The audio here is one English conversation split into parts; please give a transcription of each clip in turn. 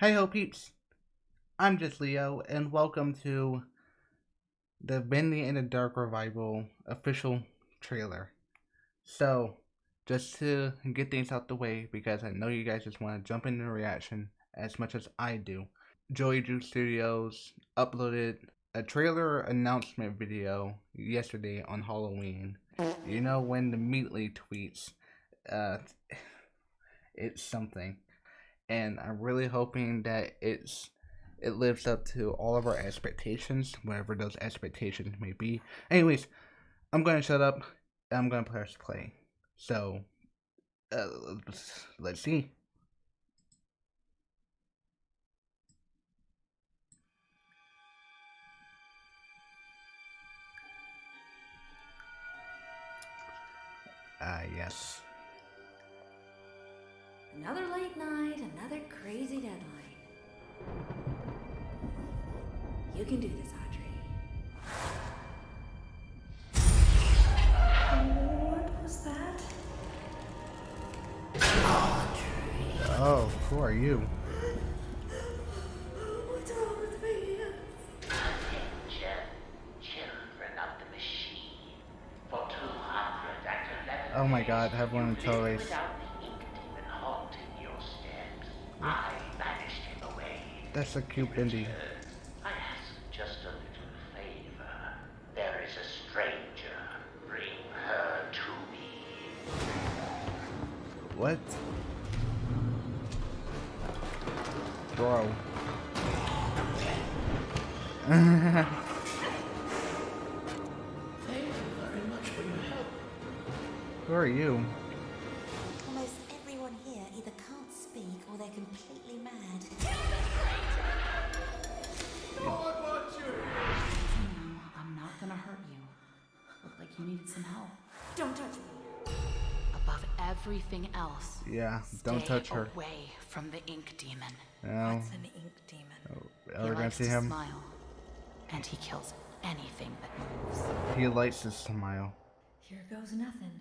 Hey ho peeps, I'm just Leo and welcome to the Bendy and the Dark Revival official trailer. So, just to get things out the way because I know you guys just want to jump into the reaction as much as I do. Joey Drew Studios uploaded a trailer announcement video yesterday on Halloween. You know when theMeatly tweets, uh, it's something and I'm really hoping that it's it lives up to all of our expectations, whatever those expectations may be. Anyways, I'm gonna shut up. I'm gonna press play. So, uh, let's, see. Ah, yes. Another late night, another crazy deadline. You can do this, Audrey. What was that? Audrey. Oh, who are you? What's wrong with me? Attention, children of the machine. For 211 Oh my god, everyone totally... I banished him away. That's a cute Bendy. I ask just a little favor. There is a stranger. Bring her to me. What? Bro. Thank you very much for your help. Who are you? completely mad. Don't touch me. Above everything else. Yeah, don't touch her. away from the ink demon. No. What's an ink demon? Oh, are we gonna see him? Smile, and he kills anything that moves. He likes to smile. Here goes nothing.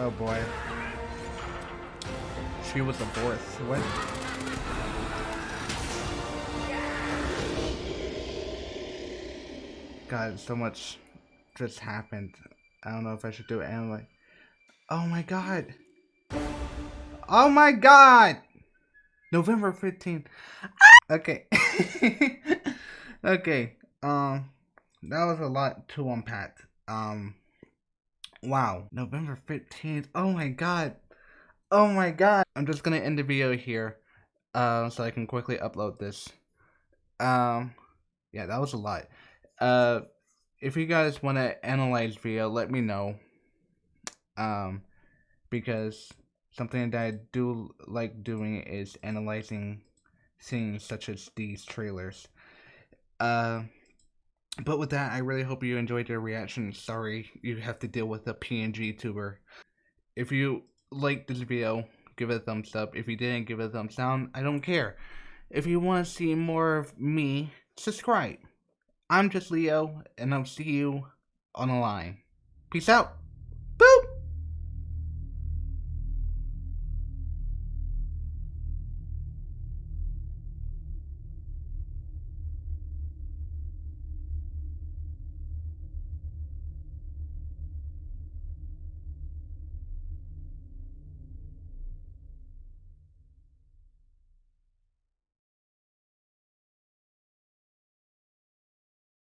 Oh boy. She was a fourth. What? God, so much just happened. I don't know if I should do it and like Oh my god. Oh my god! November 15th. Okay. okay. Um that was a lot to unpack. Um Wow, November 15th. Oh my god. Oh my god. I'm just gonna end the video here uh, so I can quickly upload this. Um, yeah, that was a lot. Uh, if you guys want to analyze video, let me know. Um, because something that I do like doing is analyzing scenes such as these trailers. Uh, but with that, I really hope you enjoyed your reaction. Sorry you have to deal with a PNG tuber. If you liked this video, give it a thumbs up. If you didn't, give it a thumbs down. I don't care. If you want to see more of me, subscribe. I'm just Leo, and I'll see you on the line. Peace out.